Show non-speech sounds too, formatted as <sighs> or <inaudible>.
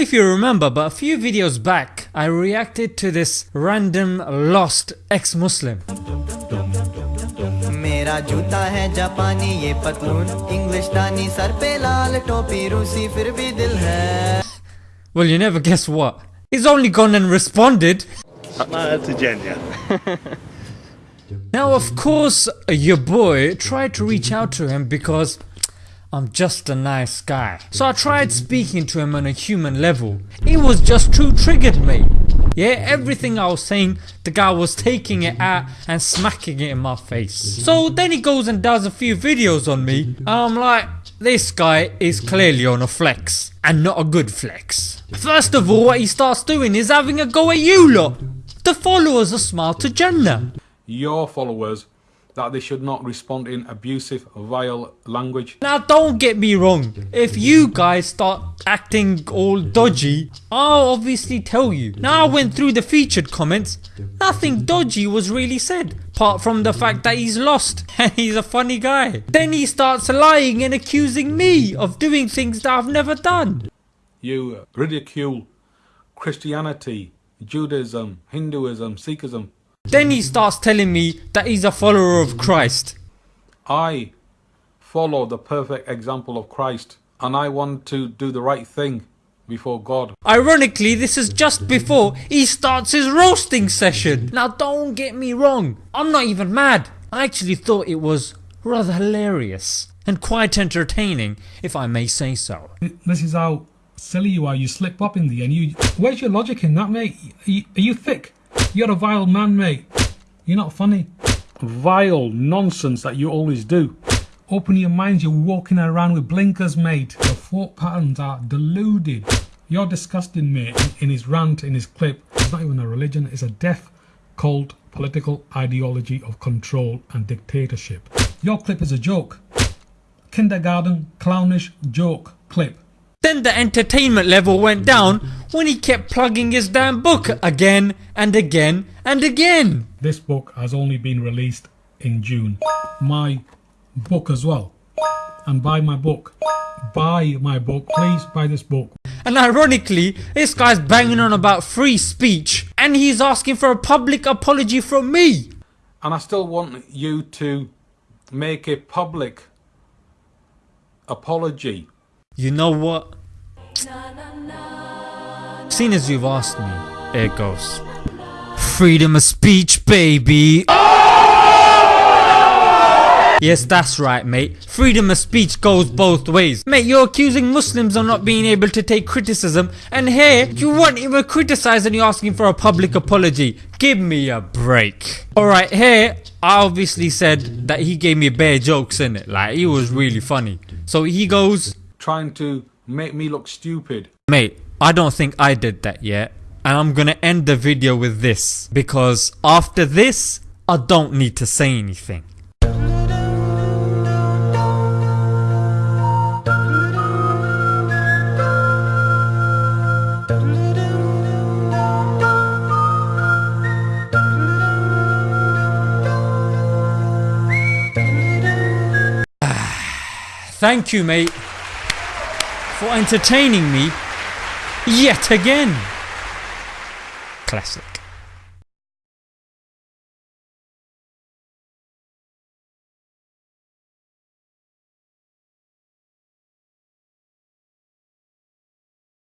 know if you remember but a few videos back I reacted to this random lost ex-Muslim. मेरा जूता है जापानी ये पतलून इंग्लिश दानी सर पे लाल टोपी रूसी फिर भी दिल है Well you never guess what. He's only gone and responded. <laughs> That's a genya. Now of course your boy tried to reach out to him because I'm just a nice guy. So I tried speaking to him on a human level. He was just too triggered mate. Yeah everything I was saying the guy was taking it out and smacking it in my face. So then he goes and does a few videos on me I'm like this guy is clearly on a flex and not a good flex. First of all what he starts doing is having a go at you lot. The followers of Smile to Jannah. your followers that they should not respond in abusive, vile language. Now don't get me wrong, if you guys start acting all dodgy, I'll obviously tell you. Now I went through the featured comments, nothing dodgy was really said, apart from the fact that he's lost <laughs> and he's a funny guy. Then he starts lying and accusing me of doing things that I've never done. You ridicule Christianity, Judaism, Hinduism, Sikhism. Then he starts telling me that he's a follower of Christ. I follow the perfect example of Christ and I want to do the right thing before God. Ironically this is just before he starts his roasting session. Now don't get me wrong, I'm not even mad. I actually thought it was rather hilarious and quite entertaining if I may say so. This is how silly you are. You slip up in the end. You, where's your logic in that, mate? Are you, are you thick? You're a vile man, mate. You're not funny. Vile nonsense that you always do. Open your mind. You're walking around with blinkers, mate. Your thought patterns are deluded. You're disgusting, mate. In his rant, in his clip, it's not even a religion. It's a death cult political ideology of control and dictatorship. Your clip is a joke. Kindergarten clownish joke clip. Then the entertainment level went down when he kept plugging his damn book again and again and again. This book has only been released in June. My book as well. And buy my book. Buy my book. Please buy this book. And ironically, this guy's banging on about free speech and he's asking for a public apology from me. And I still want you to make a public apology. You know what? Seeing as you've asked me, it goes. Freedom of speech, baby. Yes, that's right, mate. Freedom of speech goes both ways. Mate, you're accusing Muslims of not being able to take criticism, and here you weren't even criticised and you're asking for a public apology. Give me a break. Alright, here I obviously said that he gave me bare jokes in it, like he was really funny. So he goes, Trying to make me look stupid. Mate, I don't think I did that yet. And I'm gonna end the video with this. Because after this, I don't need to say anything. <sighs> Thank you mate for entertaining me yet again. Classic.